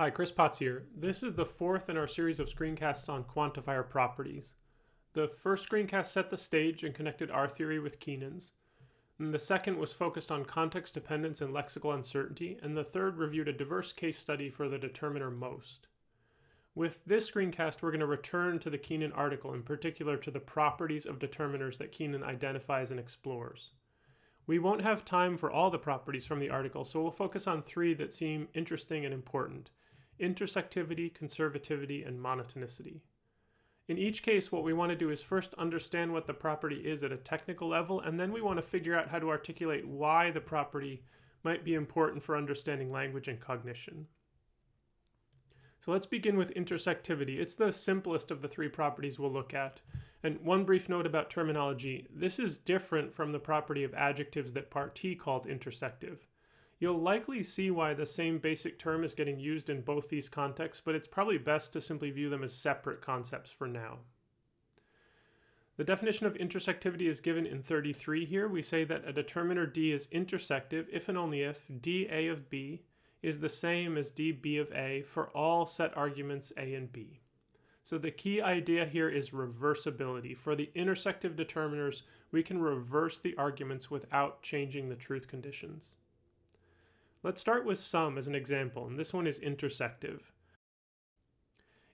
Hi, Chris Potts here. This is the fourth in our series of screencasts on quantifier properties. The first screencast set the stage and connected R theory with Keenan's. And the second was focused on context dependence and lexical uncertainty, and the third reviewed a diverse case study for the determiner most. With this screencast, we're going to return to the Keenan article, in particular to the properties of determiners that Keenan identifies and explores. We won't have time for all the properties from the article, so we'll focus on three that seem interesting and important intersectivity, conservativity, and monotonicity. In each case, what we want to do is first understand what the property is at a technical level, and then we want to figure out how to articulate why the property might be important for understanding language and cognition. So let's begin with intersectivity. It's the simplest of the three properties we'll look at. And one brief note about terminology. This is different from the property of adjectives that Partee called intersective. You'll likely see why the same basic term is getting used in both these contexts, but it's probably best to simply view them as separate concepts for now. The definition of intersectivity is given in 33 here. We say that a determiner D is intersective if and only if dA of B is the same as dB of A for all set arguments A and B. So the key idea here is reversibility. For the intersective determiners, we can reverse the arguments without changing the truth conditions. Let's start with some as an example, and this one is intersective.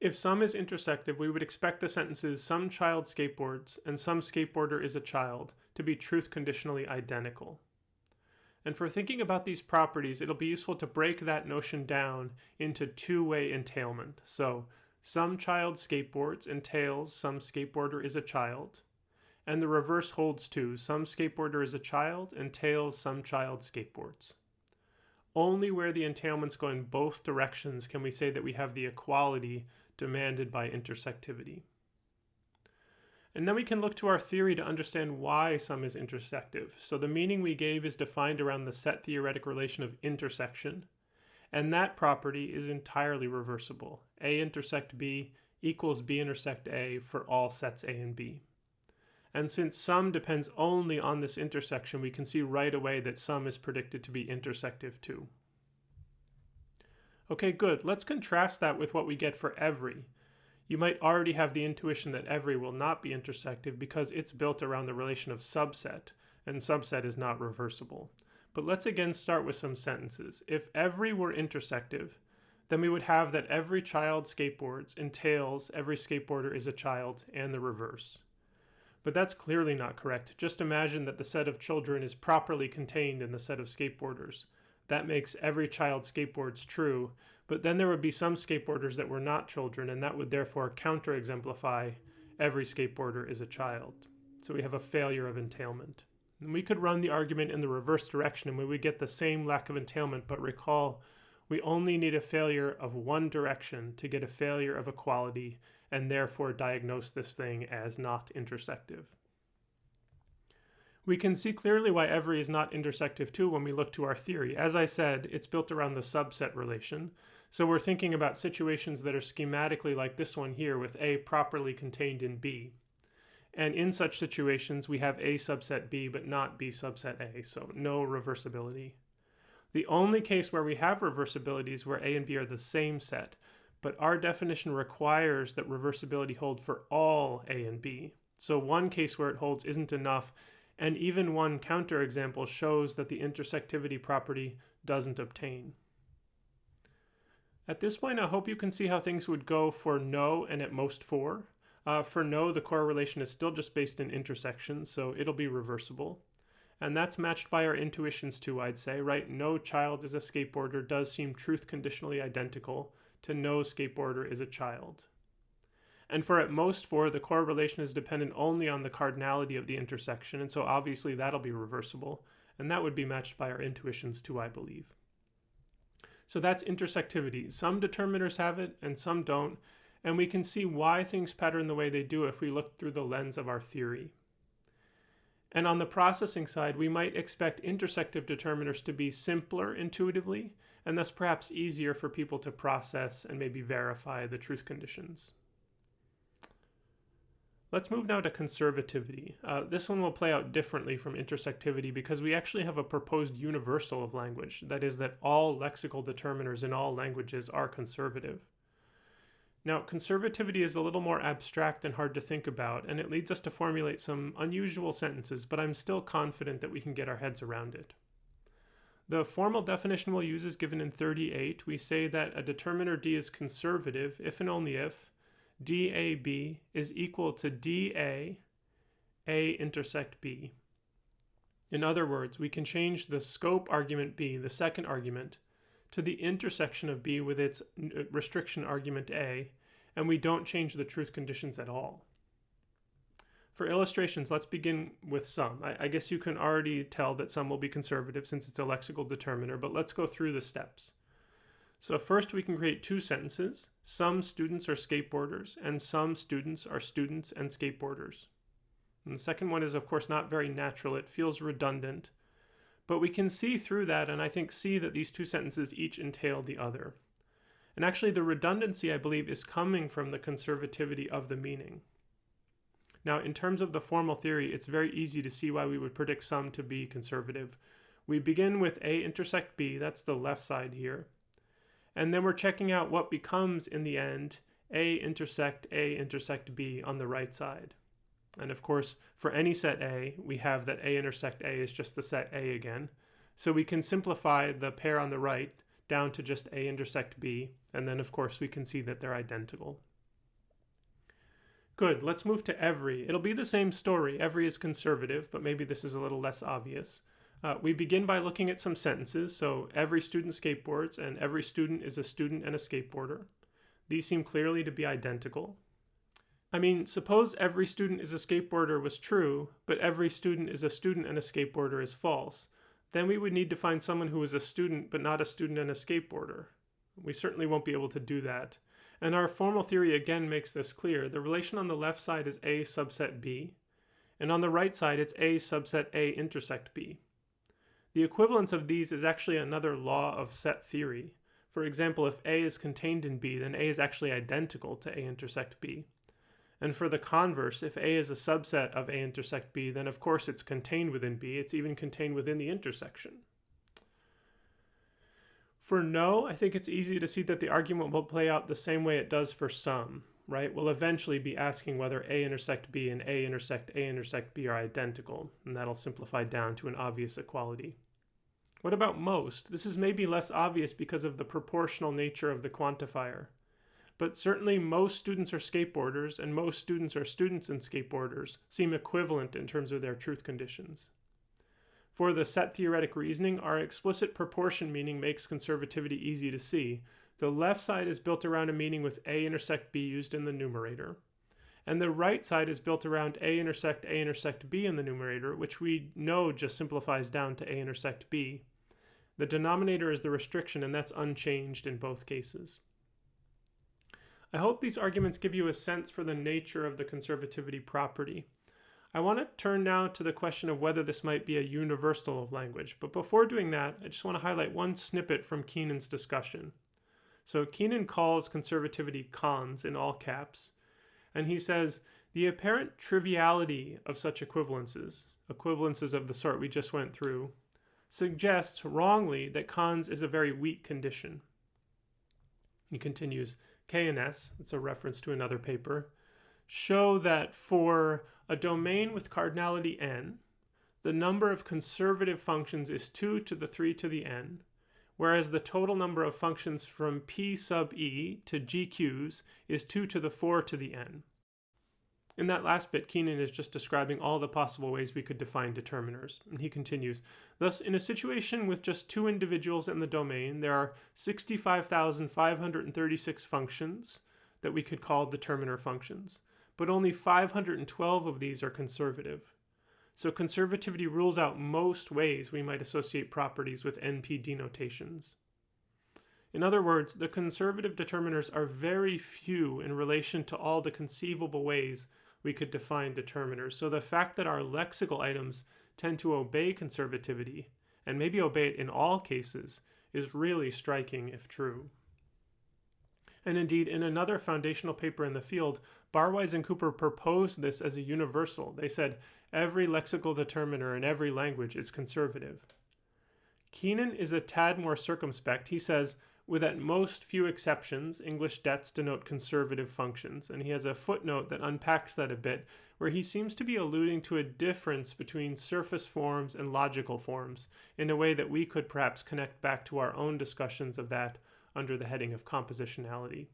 If some is intersective, we would expect the sentences some child skateboards and some skateboarder is a child to be truth conditionally identical. And for thinking about these properties, it'll be useful to break that notion down into two-way entailment. So some child skateboards entails some skateboarder is a child, and the reverse holds too. Some skateboarder is a child entails some child skateboards. Only where the entailments go in both directions can we say that we have the equality demanded by intersectivity. And then we can look to our theory to understand why some is intersective. So the meaning we gave is defined around the set theoretic relation of intersection, and that property is entirely reversible. A intersect B equals B intersect A for all sets A and B. And since some depends only on this intersection, we can see right away that some is predicted to be intersective too. Okay, good. Let's contrast that with what we get for every. You might already have the intuition that every will not be intersective because it's built around the relation of subset, and subset is not reversible. But let's again start with some sentences. If every were intersective, then we would have that every child skateboards entails every skateboarder is a child and the reverse. But that's clearly not correct. Just imagine that the set of children is properly contained in the set of skateboarders. That makes every child skateboards true, but then there would be some skateboarders that were not children, and that would therefore counter-exemplify every skateboarder is a child. So we have a failure of entailment. And we could run the argument in the reverse direction and we would get the same lack of entailment, but recall we only need a failure of one direction to get a failure of equality and therefore diagnose this thing as not intersective. We can see clearly why every is not intersective too when we look to our theory. As I said, it's built around the subset relation. So we're thinking about situations that are schematically like this one here with A properly contained in B. And in such situations, we have A subset B, but not B subset A, so no reversibility. The only case where we have reversibility is where A and B are the same set, but our definition requires that reversibility hold for all A and B. So one case where it holds isn't enough, and even one counterexample shows that the intersectivity property doesn't obtain. At this point, I hope you can see how things would go for no and at most four. Uh, for no, the correlation is still just based in intersections, so it'll be reversible. And that's matched by our intuitions too, I'd say, right? No child is a skateboarder does seem truth conditionally identical to no skateboarder is a child. And for at most four, the correlation is dependent only on the cardinality of the intersection, and so obviously that'll be reversible, and that would be matched by our intuitions too, I believe. So that's intersectivity. Some determiners have it and some don't, and we can see why things pattern the way they do if we look through the lens of our theory. And on the processing side, we might expect intersective determiners to be simpler intuitively, and thus perhaps easier for people to process and maybe verify the truth conditions. Let's move now to conservativity. Uh, this one will play out differently from intersectivity because we actually have a proposed universal of language. That is, that all lexical determiners in all languages are conservative. Now, conservativity is a little more abstract and hard to think about, and it leads us to formulate some unusual sentences, but I'm still confident that we can get our heads around it. The formal definition we'll use is given in 38. We say that a determiner D is conservative if and only if DAB is equal to DA A intersect B. In other words, we can change the scope argument B, the second argument, to the intersection of B with its uh, restriction argument A, and we don't change the truth conditions at all. For illustrations, let's begin with some. I, I, guess you can already tell that some will be conservative since it's a lexical determiner, but let's go through the steps. So first we can create two sentences. Some students are skateboarders, and some students are students and skateboarders. And the second one is of course not very natural. It feels redundant, but we can see through that and I think see that these two sentences each entail the other. And actually the redundancy, I believe, is coming from the conservativity of the meaning. Now, in terms of the formal theory, it's very easy to see why we would predict some to be conservative. We begin with A intersect B, that's the left side here. And then we're checking out what becomes, in the end, A intersect A intersect B on the right side. And of course, for any set A, we have that A intersect A is just the set A again. So we can simplify the pair on the right down to just A intersect B, and then of course we can see that they're identical. Good, let's move to every. It'll be the same story. Every is conservative, but maybe this is a little less obvious. Uh, we begin by looking at some sentences. So every student skateboards, and every student is a student and a skateboarder. These seem clearly to be identical. I mean, suppose every student is a skateboarder was true, but every student is a student and a skateboarder is false. Then we would need to find someone who is a student but not a student and a skateboarder. We certainly won't be able to do that. And our formal theory again makes this clear. The relation on the left side is A subset B, and on the right side it's A subset A intersect B. The equivalence of these is actually another law of set theory. For example, if A is contained in B, then A is actually identical to A intersect B. And for the converse, if A is a subset of A intersect B, then of course it's contained within B. It's even contained within the intersection. For no, I think it's easy to see that the argument will play out the same way it does for some, right? We'll eventually be asking whether A intersect B and A intersect A intersect B are identical, and that'll simplify down to an obvious equality. What about most? This is maybe less obvious because of the proportional nature of the quantifier but certainly most students are skateboarders and most students are students and skateboarders seem equivalent in terms of their truth conditions. For the set theoretic reasoning, our explicit proportion meaning makes conservativity easy to see. The left side is built around a meaning with A intersect B used in the numerator. And the right side is built around A intersect A intersect B in the numerator, which we know just simplifies down to A intersect B. The denominator is the restriction, and that's unchanged in both cases. I hope these arguments give you a sense for the nature of the conservativity property. I want to turn now to the question of whether this might be a universal of language, but before doing that, I just want to highlight one snippet from Keenan's discussion. So Keenan calls conservativity cons in all caps, and he says, the apparent triviality of such equivalences, equivalences of the sort we just went through, suggests wrongly that cons is a very weak condition. He continues, K and S, it's a reference to another paper, show that for a domain with cardinality n, the number of conservative functions is 2 to the 3 to the n, whereas the total number of functions from p sub e to gq's is 2 to the 4 to the n. In that last bit, Keenan is just describing all the possible ways we could define determiners. And he continues, thus, in a situation with just two individuals in the domain, there are 65,536 functions that we could call determiner functions, but only 512 of these are conservative. So conservativity rules out most ways we might associate properties with NP denotations. In other words, the conservative determiners are very few in relation to all the conceivable ways we could define determiners. So the fact that our lexical items tend to obey conservativity, and maybe obey it in all cases, is really striking if true. And indeed, in another foundational paper in the field, Barwise and Cooper proposed this as a universal. They said every lexical determiner in every language is conservative. Keenan is a tad more circumspect. He says, with at most few exceptions, English Dets denote conservative functions, and he has a footnote that unpacks that a bit, where he seems to be alluding to a difference between surface forms and logical forms, in a way that we could perhaps connect back to our own discussions of that under the heading of compositionality.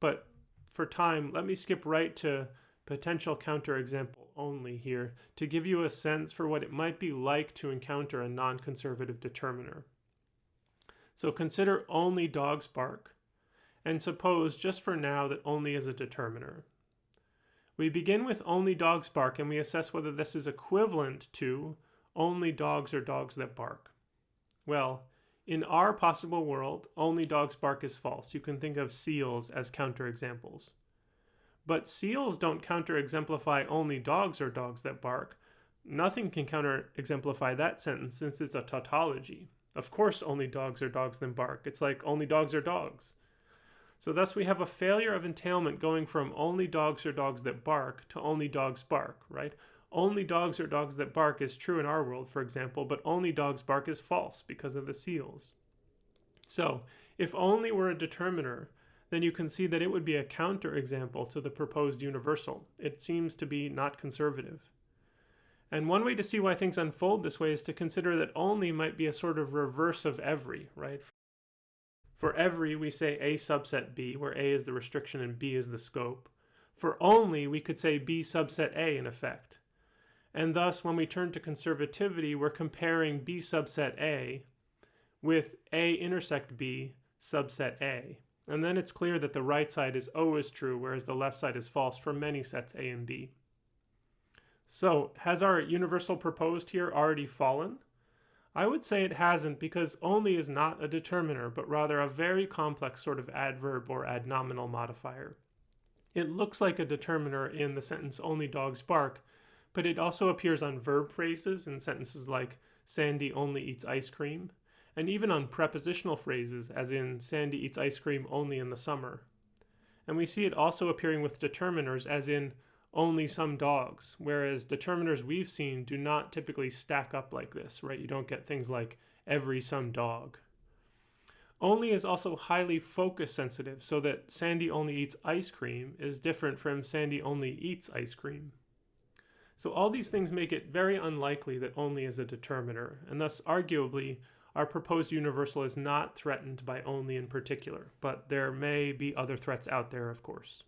But for time, let me skip right to potential counterexample only here to give you a sense for what it might be like to encounter a non-conservative determiner. So consider only dogs bark, and suppose just for now that only is a determiner. We begin with only dogs bark and we assess whether this is equivalent to only dogs or dogs that bark. Well, in our possible world, only dogs bark is false. You can think of seals as counterexamples. But seals don't counter-exemplify only dogs or dogs that bark. Nothing can counter-exemplify that sentence since it's a tautology. Of course only dogs are dogs that bark. It's like only dogs are dogs. So thus we have a failure of entailment going from only dogs are dogs that bark to only dogs bark, right? Only dogs are dogs that bark is true in our world, for example, but only dogs bark is false because of the seals. So if only were a determiner, then you can see that it would be a counterexample to the proposed universal. It seems to be not conservative. And one way to see why things unfold this way is to consider that only might be a sort of reverse of every, right? For every, we say A subset B, where A is the restriction and B is the scope. For only, we could say B subset A in effect. And thus, when we turn to conservativity, we're comparing B subset A with A intersect B subset A. And then it's clear that the right side is always true, whereas the left side is false for many sets A and B. So, has our universal proposed here already fallen? I would say it hasn't because only is not a determiner, but rather a very complex sort of adverb or adnominal modifier. It looks like a determiner in the sentence only dogs bark, but it also appears on verb phrases in sentences like Sandy only eats ice cream, and even on prepositional phrases as in Sandy eats ice cream only in the summer. And we see it also appearing with determiners as in only some dogs, whereas determiners we've seen do not typically stack up like this, right? You don't get things like every some dog. Only is also highly focus sensitive, so that Sandy only eats ice cream is different from Sandy only eats ice cream. So all these things make it very unlikely that only is a determiner, and thus arguably our proposed universal is not threatened by only in particular, but there may be other threats out there, of course.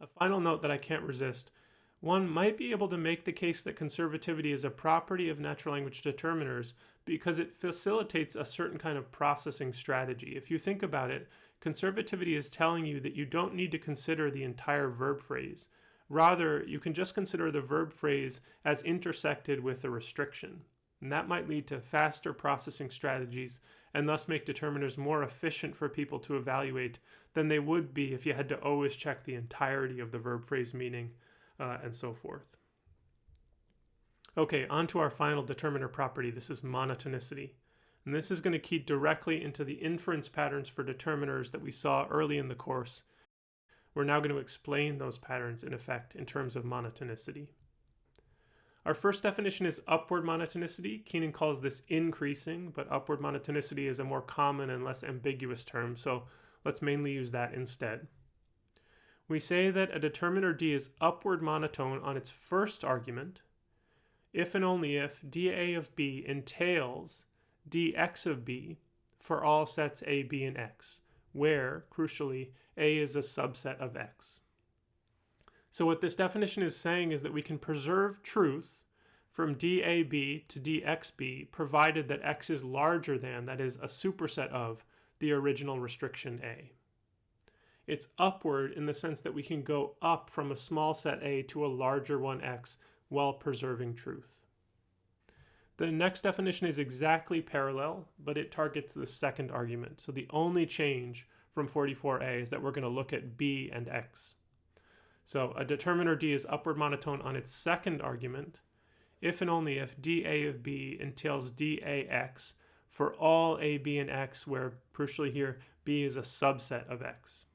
A final note that I can't resist. One might be able to make the case that conservativity is a property of natural language determiners because it facilitates a certain kind of processing strategy. If you think about it, conservativity is telling you that you don't need to consider the entire verb phrase. Rather, you can just consider the verb phrase as intersected with a restriction. And that might lead to faster processing strategies and thus make determiners more efficient for people to evaluate than they would be if you had to always check the entirety of the verb phrase meaning uh, and so forth. Okay, on to our final determiner property. This is monotonicity. And this is going to key directly into the inference patterns for determiners that we saw early in the course. We're now going to explain those patterns in effect in terms of monotonicity. Our first definition is upward monotonicity. Keenan calls this increasing, but upward monotonicity is a more common and less ambiguous term, so let's mainly use that instead. We say that a determiner D is upward monotone on its first argument if and only if dA of B entails dx of B for all sets A, B, and X, where, crucially, A is a subset of X. So what this definition is saying is that we can preserve truth from DAB to DXB provided that X is larger than, that is, a superset of, the original restriction A. It's upward in the sense that we can go up from a small set A to a larger one X while preserving truth. The next definition is exactly parallel, but it targets the second argument. So the only change from 44a is that we're going to look at b and x. So a determiner D is upward monotone on its second argument, if and only if dA of B entails dAx for all A, B, and X, where crucially here B is a subset of X.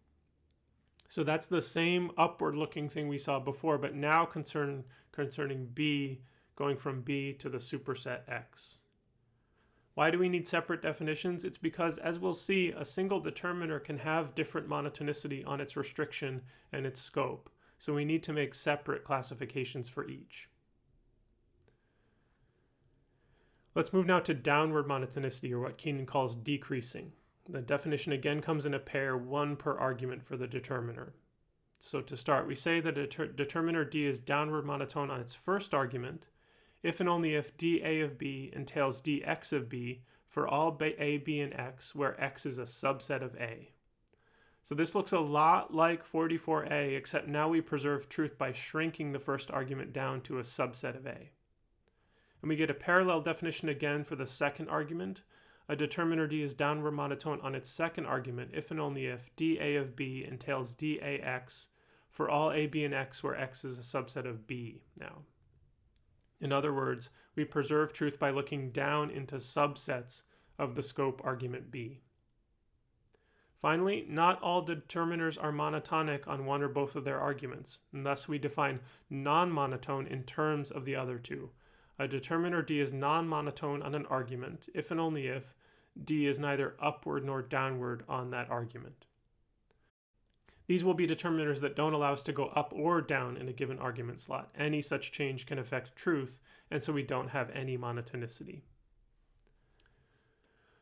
So that's the same upward looking thing we saw before, but now concern, concerning B going from B to the superset X. Why do we need separate definitions? It's because, as we'll see, a single determiner can have different monotonicity on its restriction and its scope. So we need to make separate classifications for each. Let's move now to downward monotonicity, or what Keenan calls decreasing. The definition again comes in a pair, one per argument for the determiner. So to start, we say that a determiner D is downward monotone on its first argument, if and only if dA of B entails dx of B for all A, B, and x, where x is a subset of A. So this looks a lot like 44a, except now we preserve truth by shrinking the first argument down to a subset of A. And we get a parallel definition again for the second argument. A determiner D is downward monotone on its second argument if and only if dA of B entails dAx for all A, B, and x where x is a subset of B now. In other words, we preserve truth by looking down into subsets of the scope argument B. Finally, not all determiners are monotonic on one or both of their arguments, and thus we define non-monotone in terms of the other two. A determiner D is non-monotone on an argument if and only if D is neither upward nor downward on that argument. These will be determiners that don't allow us to go up or down in a given argument slot. Any such change can affect truth, and so we don't have any monotonicity.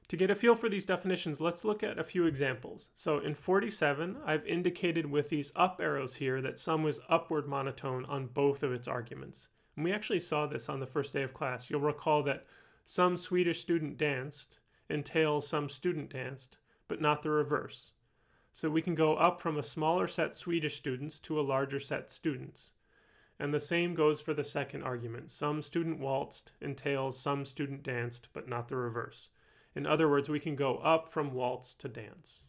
To get a feel for these definitions, let's look at a few examples. So in 47, I've indicated with these up arrows here that some was upward monotone on both of its arguments. And we actually saw this on the first day of class. You'll recall that some Swedish student danced entails some student danced, but not the reverse. So we can go up from a smaller set Swedish students to a larger set students. And the same goes for the second argument. Some student waltzed entails some student danced, but not the reverse. In other words, we can go up from waltz to dance.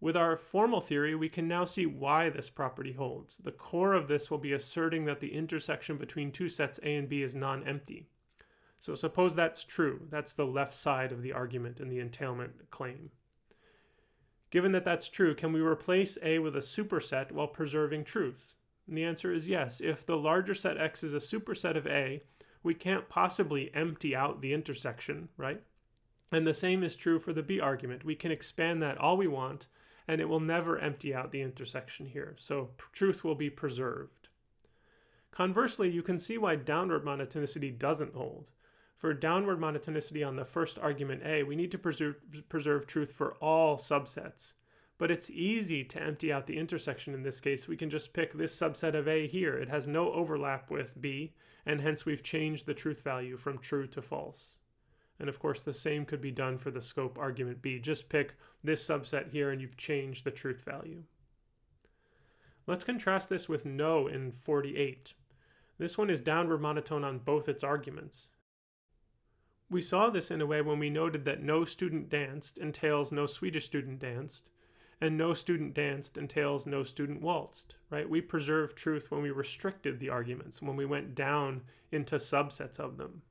With our formal theory, we can now see why this property holds. The core of this will be asserting that the intersection between two sets A and B is non-empty. So suppose that's true. That's the left side of the argument in the entailment claim. Given that that's true, can we replace A with a superset while preserving truth? And the answer is yes. If the larger set X is a superset of A, we can't possibly empty out the intersection, right? And the same is true for the B argument. We can expand that all we want, and it will never empty out the intersection here. So truth will be preserved. Conversely, you can see why downward monotonicity doesn't hold. For downward monotonicity on the first argument A, we need to preserve, preserve truth for all subsets. But it's easy to empty out the intersection in this case. We can just pick this subset of A here. It has no overlap with B, and hence we've changed the truth value from true to false. And of course, the same could be done for the scope argument B. Just pick this subset here and you've changed the truth value. Let's contrast this with no in 48. This one is downward monotone on both its arguments. We saw this in a way when we noted that no student danced entails no Swedish student danced, and no student danced entails no student waltzed, right? We preserved truth when we restricted the arguments, when we went down into subsets of them.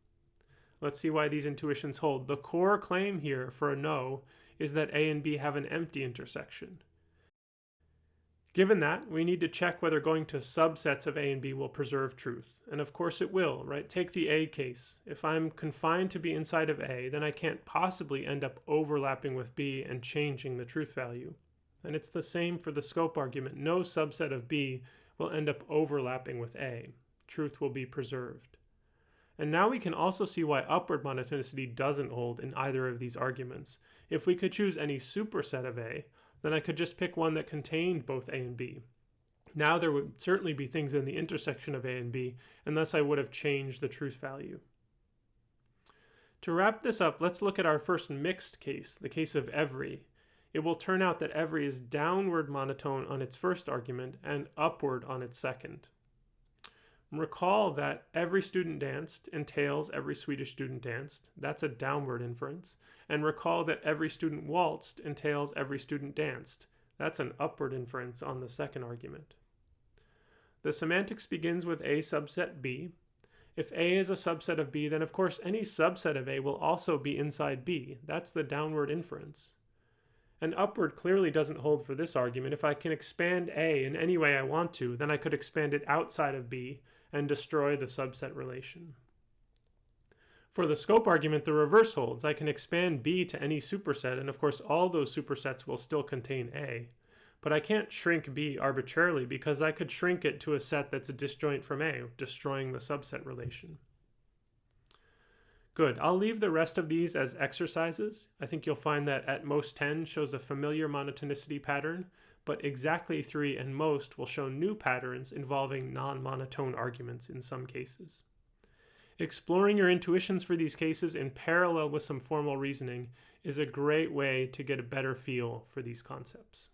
Let's see why these intuitions hold. The core claim here for a no is that A and B have an empty intersection. Given that, we need to check whether going to subsets of A and B will preserve truth. And of course it will, right? Take the A case. If I'm confined to be inside of A, then I can't possibly end up overlapping with B and changing the truth value. And it's the same for the scope argument. No subset of B will end up overlapping with A. Truth will be preserved. And now we can also see why upward monotonicity doesn't hold in either of these arguments. If we could choose any superset of A, then I could just pick one that contained both A and B. Now there would certainly be things in the intersection of A and B, and thus I would have changed the truth value. To wrap this up, let's look at our first mixed case, the case of every. It will turn out that every is downward monotone on its first argument and upward on its second. Recall that every student danced entails every Swedish student danced. That's a downward inference. And recall that every student waltzed entails every student danced. That's an upward inference on the second argument. The semantics begins with A subset B. If A is a subset of B, then of course any subset of A will also be inside B. That's the downward inference. And upward clearly doesn't hold for this argument. If I can expand A in any way I want to, then I could expand it outside of B and destroy the subset relation. For the scope argument, the reverse holds. I can expand B to any superset, and of course all those supersets will still contain A. But I can't shrink B arbitrarily because I could shrink it to a set that's a disjoint from A, destroying the subset relation. Good. I'll leave the rest of these as exercises. I think you'll find that at most 10 shows a familiar monotonicity pattern, but exactly 3 and most will show new patterns involving non-monotone arguments in some cases. Exploring your intuitions for these cases in parallel with some formal reasoning is a great way to get a better feel for these concepts.